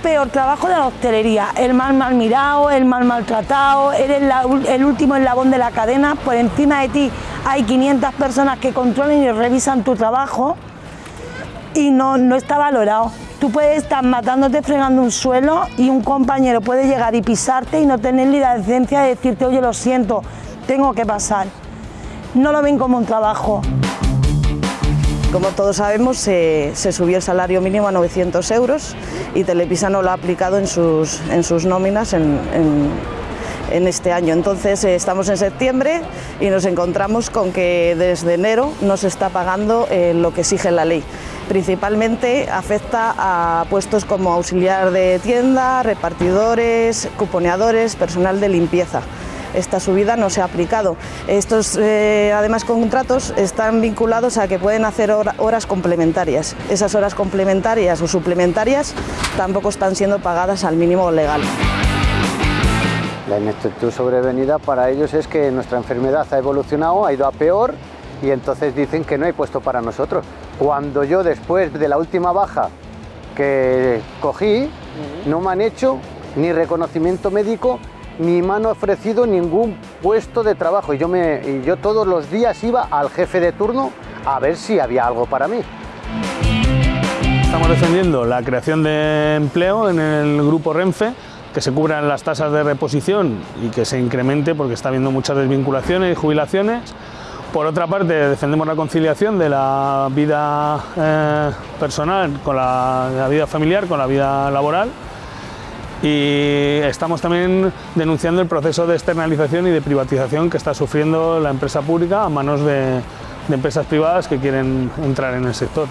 peor trabajo de la hostelería, el mal mal mirado, el mal maltratado, eres el último eslabón de la cadena, por encima de ti hay 500 personas que controlan y revisan tu trabajo y no, no está valorado. Tú puedes estar matándote fregando un suelo y un compañero puede llegar y pisarte y no tener ni la decencia de decirte, oye, lo siento, tengo que pasar. No lo ven como un trabajo. Como todos sabemos, se, subió el salario mínimo a 900 euros y Telepisa no lo ha aplicado en sus, en sus nóminas en, este año. Entonces eh, estamos en septiembre y nos encontramos con que desde enero no se está pagando eh, lo que exige la ley. Principalmente afecta a puestos como auxiliar de tienda, repartidores, cuponeadores, personal de limpieza esta subida no se ha aplicado. Estos, eh, además, contratos están vinculados a que pueden hacer horas complementarias. Esas horas complementarias o suplementarias tampoco están siendo pagadas al mínimo legal. La ineptitud sobrevenida para ellos es que nuestra enfermedad ha evolucionado, ha ido a peor y entonces dicen que no hay puesto para nosotros. Cuando yo después de la última baja que cogí, no me han hecho ni reconocimiento médico ni me han ofrecido ningún puesto de trabajo y yo, me, yo todos los días iba al jefe de turno a ver si había algo para mí. Estamos defendiendo la creación de empleo en el grupo Renfe, que se cubran las tasas de reposición y que se incremente porque está habiendo muchas desvinculaciones y jubilaciones. Por otra parte, defendemos la conciliación de la vida eh, personal con la vida familiar, con la vida laboral y estamos también denunciando el proceso de externalización y de privatización que está sufriendo la empresa pública a manos de, empresas privadas que quieren entrar en el sector.